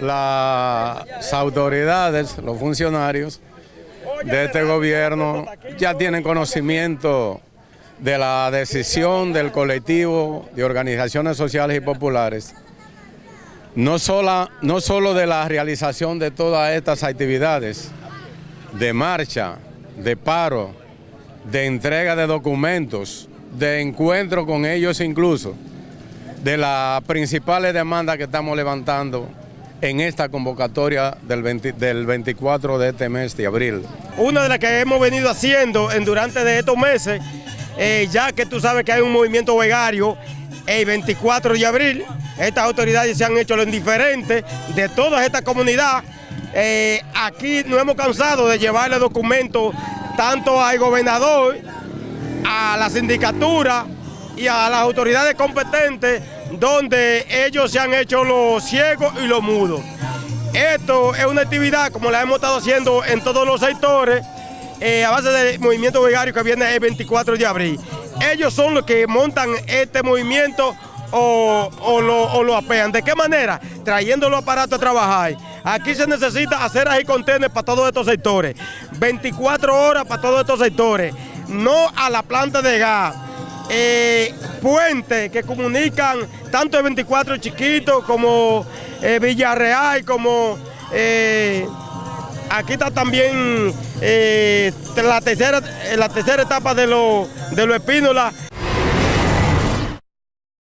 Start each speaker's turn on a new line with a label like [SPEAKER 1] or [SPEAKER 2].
[SPEAKER 1] las autoridades, los funcionarios de este gobierno ya tienen conocimiento de la decisión del colectivo de organizaciones sociales y populares, no, no solo de la realización de todas estas actividades, de marcha, de paro, de entrega de documentos, de encuentro con ellos incluso, de las principales demandas que estamos levantando en esta convocatoria del, 24 de este mes de abril.
[SPEAKER 2] Una de las que hemos venido haciendo en, durante de estos meses, eh, ya que tú sabes que hay un movimiento vegario, el 24 de abril, estas autoridades se han hecho lo indiferente de toda esta comunidad. Eh, aquí no hemos cansado de llevarle documentos tanto al gobernador, a la sindicatura y a las autoridades competentes donde ellos se han hecho los ciegos y los mudos. Esto es una actividad como la hemos estado haciendo en todos los sectores eh, a base del movimiento vegario que viene el 24 de abril. Ellos son los que montan este movimiento o, lo, lo, apean. ¿De qué manera? Trayendo los aparatos a trabajar. Aquí se necesita hacer ahí contenedores para todos estos sectores. 24 horas para todos estos sectores. No a la planta de gas. Eh, puentes que comunican tanto el 24 chiquito como eh, Villarreal, como eh, aquí está también la, tercera, la tercera etapa de los de lo